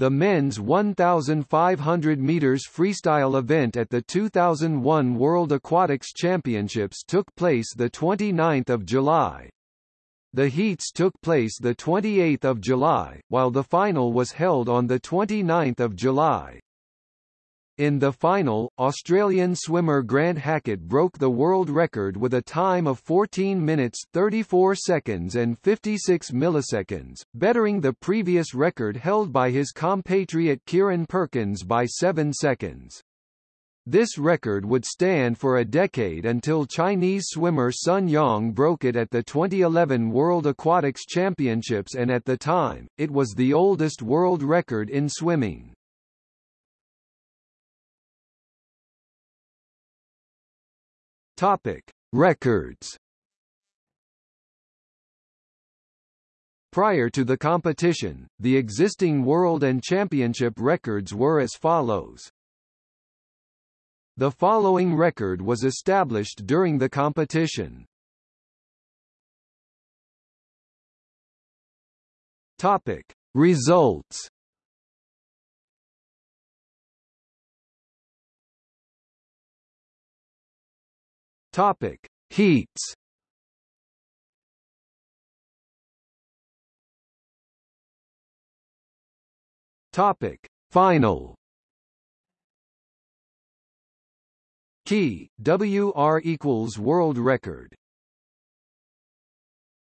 The men's 1,500 meters freestyle event at the 2001 World Aquatics Championships took place the 29th of July. The heats took place the 28th of July, while the final was held on the 29th of July. In the final, Australian swimmer Grant Hackett broke the world record with a time of 14 minutes 34 seconds and 56 milliseconds, bettering the previous record held by his compatriot Kieren Perkins by 7 seconds. This record would stand for a decade until Chinese swimmer Sun Yang broke it at the 2011 World Aquatics Championships and at the time, it was the oldest world record in swimming. Topic: Records. Prior to the competition, the existing world and championship records were as follows. The following record was established during the competition. Topic: Results. Topic: Heats. Topic: Final. Key WR equals world record